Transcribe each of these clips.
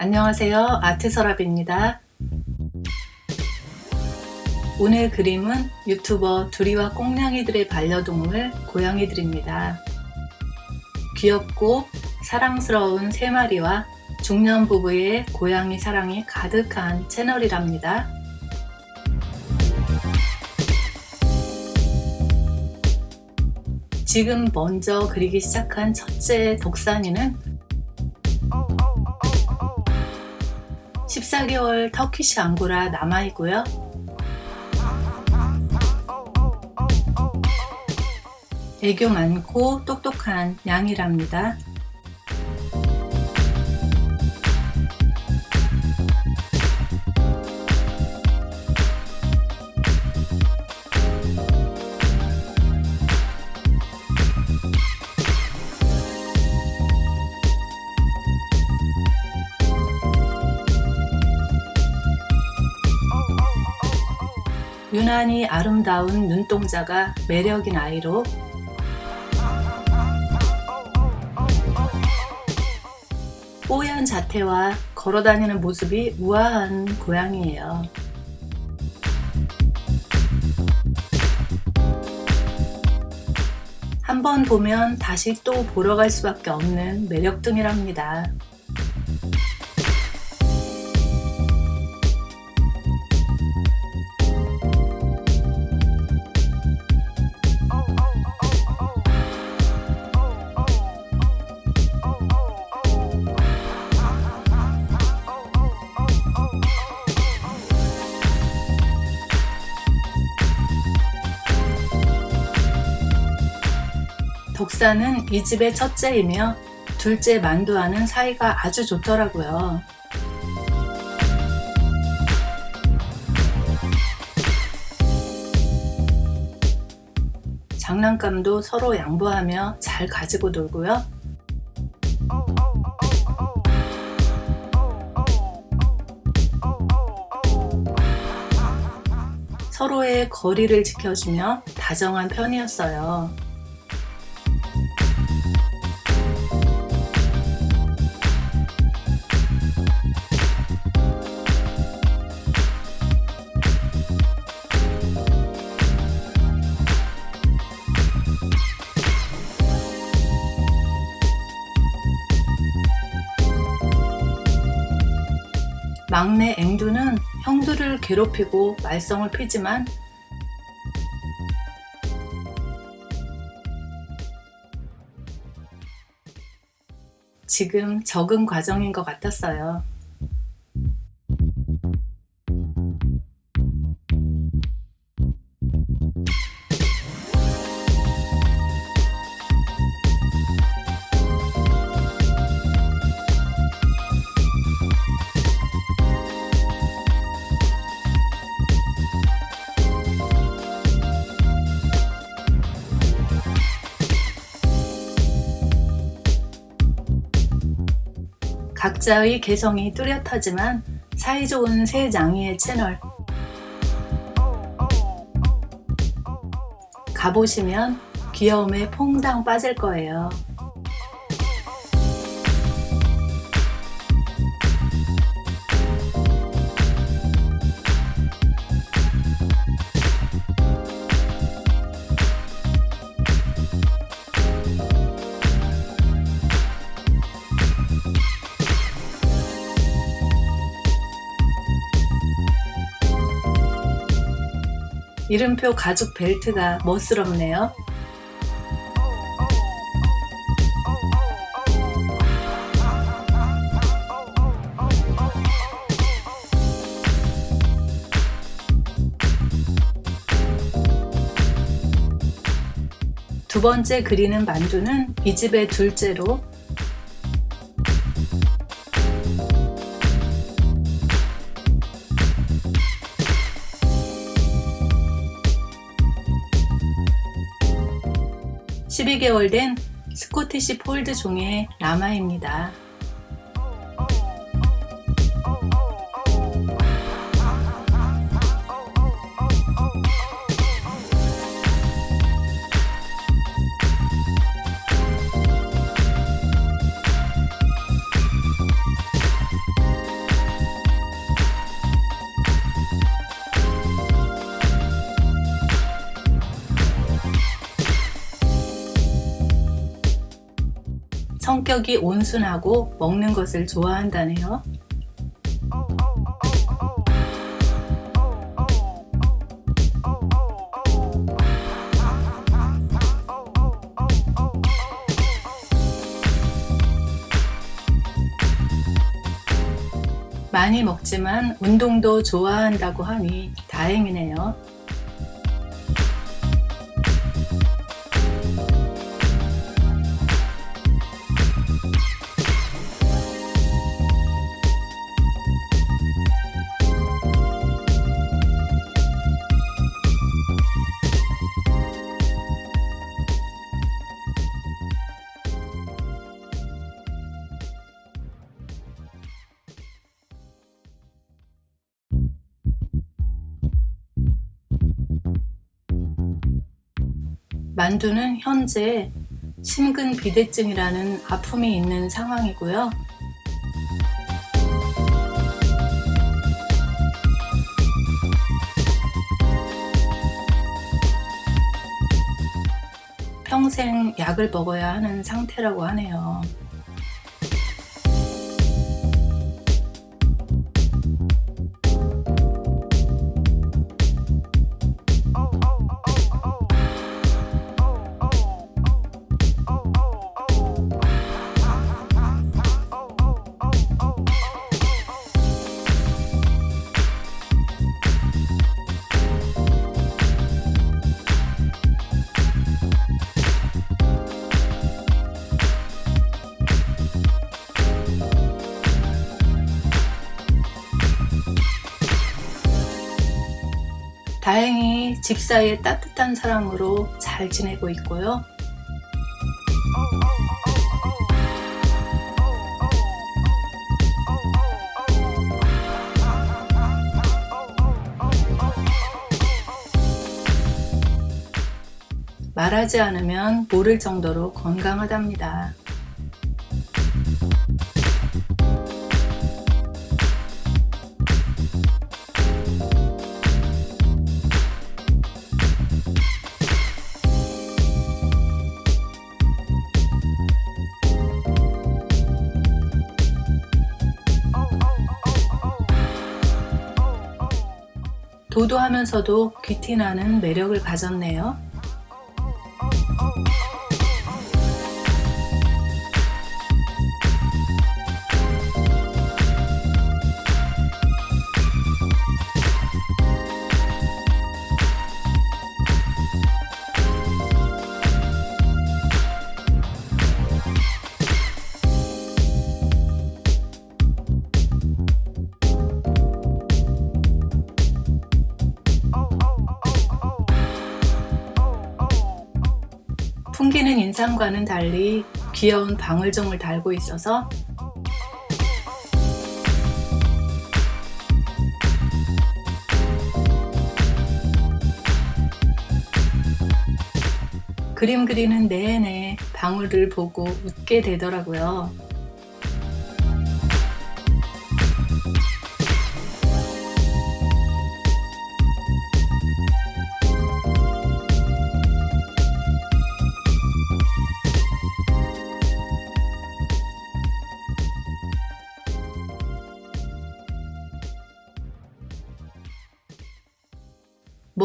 안녕하세요. 아트서랍입니다. 오늘 그림은 유튜버 두리와 꽁냥이들의 반려동물 고양이들입니다. 귀엽고 사랑스러운 세 마리와 중년 부부의 고양이 사랑이 가득한 채널이랍니다. 지금 먼저 그리기 시작한 첫째 덕산이는 14개월 터키시 앙고라 남아이고요. 애교 많고 똑똑한 양이랍니다. 유난히 아름다운 눈동자가 매력인 아이로 뽀얀 자태와 걸어다니는 모습이 우아한 고양이에요. 한 번 보면 다시 또 보러 갈 수밖에 없는 매력둥이랍니다. 덕사는 이 집의 첫째이며 둘째 만두와는 사이가 아주 좋더라고요. 장난감도 서로 양보하며 잘 가지고 놀고요. 서로의 거리를 지켜주며 다정한 편이었어요. 막내 앵두는 형들을 괴롭히고 말썽을 피지만 지금 적응 과정인 것 같았어요. 각자의 개성이 뚜렷하지만 사이좋은 세 장이의 채널 가보시면 귀여움에 퐁당 빠질 거예요. 이름표 가죽 벨트가 멋스럽네요. 두 번째 그리는 만두는 이 집의 둘째로 12개월 된 스코티시 폴드 종의 라마입니다. 성격이 온순하고 먹는 것을 좋아한다네요. 많이 먹지만 운동도 좋아한다고 하니 다행이네요. 만두는 현재 심근 비대증이라는 아픔이 있는 상황이고요. 평생 약을 먹어야 하는 상태라고 하네요. 다행히 집사이의 따뜻한 사랑으로 잘 지내고 있고요. 말하지 않으면 모를 정도로 건강하답니다. 도도하면서도 귀티나는 매력을 가졌네요. 풍기는 인상과는 달리 귀여운 방울종을 달고 있어서 그림 그리는 내내 방울을 보고 웃게 되더라고요.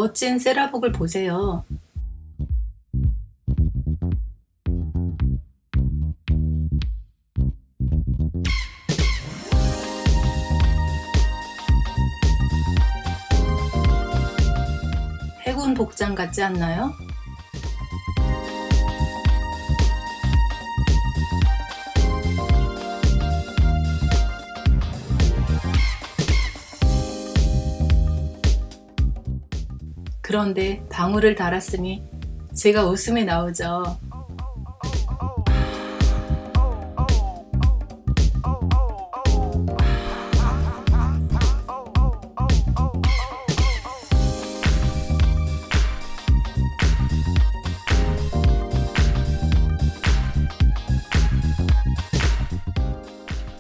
멋진 세라복을 보세요. 해군 복장 같지 않나요? 그런데 방울을 달았으니 제가 웃음이 나오죠.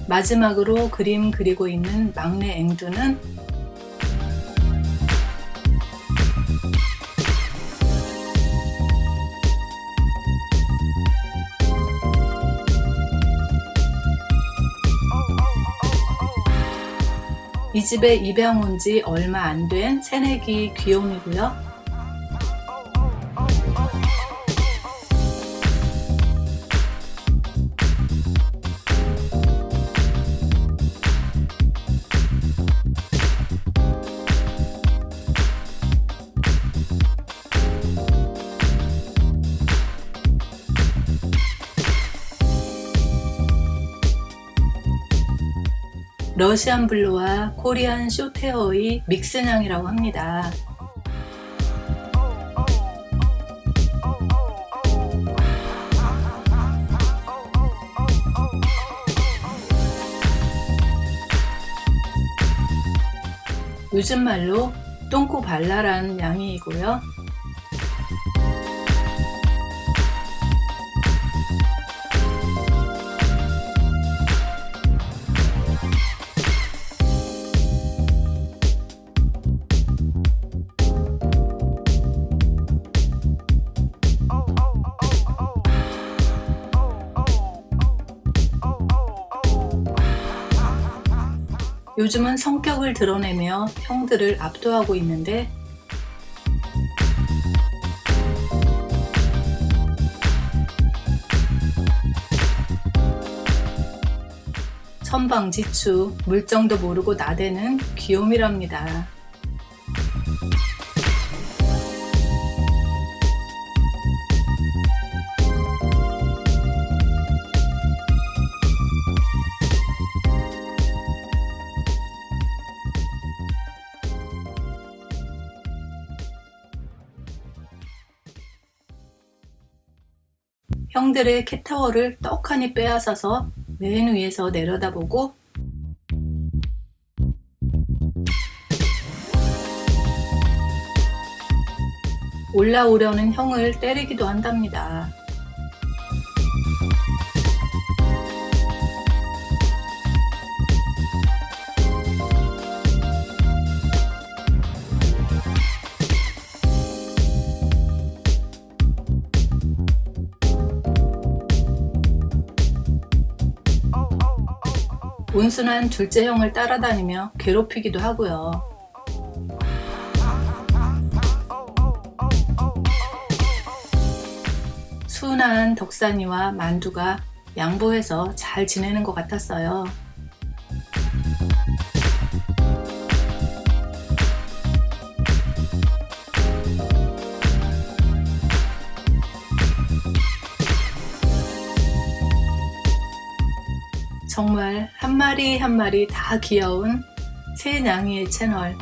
마지막으로 그림 그리고 있는 막내 앵두는 이 집에 입양 온 지 얼마 안 된 새내기 귀요미고요. 러시안 블루와 코리안 쇼테어의 믹스냥이라고 합니다. 요즘 말로 똥꼬 발랄한 양이고요. 요즘은 성격을 드러내며 형들을 압도하고 있는데 천방지축 물정도 모르고 나대는 귀요미랍니다. 형들의 캣타워를 떡하니 빼앗아서 맨 위에서 내려다보고 올라오려는 형을 때리기도 한답니다. 온순한 둘째 형을 따라다니며 괴롭히기도 하고요. 순한 덕산이와 만두가 양보해서 잘 지내는 것 같았어요. 정말 한 마리 한 마리 다 귀여운 새냥이의 채널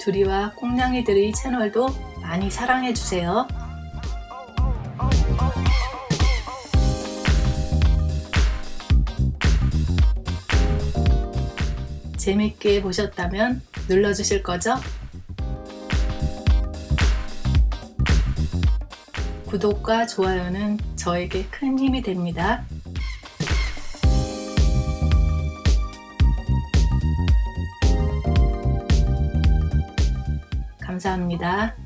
두리와 꽁냥이들의 채널도 많이 사랑해주세요. 재밌게 보셨다면 눌러주실 거죠? 구독과 좋아요는 저에게 큰 힘이 됩니다. 감사합니다.